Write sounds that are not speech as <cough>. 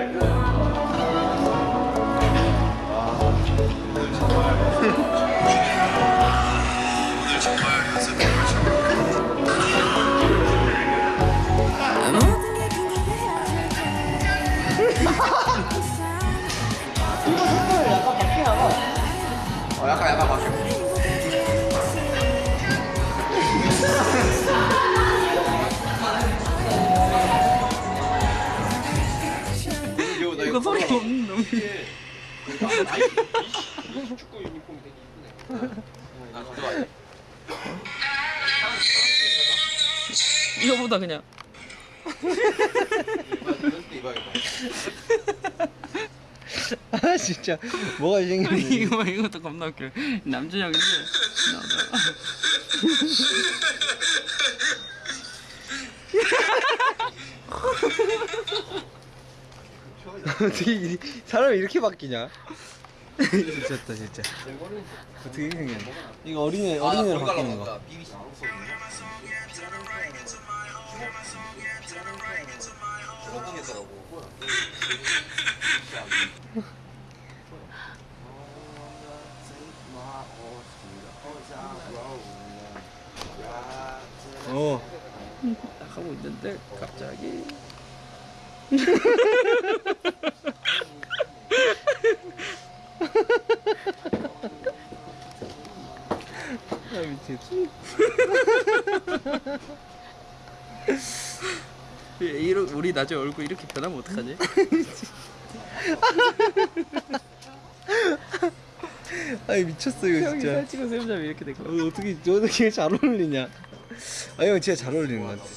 <laughs> <laughs> <laughs> 이거 이게 나이키 이시 축구 유니폼이 되게 이쁘네. 나 그거 좋아해. 이거보다 그냥. 아 진짜 뭐가 생겼니? 이거 이것도 겁나 웃겨. 남준형인데 나오다가 어떻게 이- 사람이 이렇게 바뀌냐? 미쳤다 진짜. 어떻게 생겼냐? 이거 어린애 어린애로 바뀌는 거. 어. 딱 하고 있는데 갑자기 <laughs> 아 미치겠지. 이러 우리 나중에 얼굴 이렇게 변하면 어떡하지? 아이 미쳤어 이거 형이 진짜. 살 찍어서 해보자면 이렇게 될 거야. 어, 어떻게 어떻게 잘 어울리냐? 아 형 진짜 잘 어울리는 것 같아.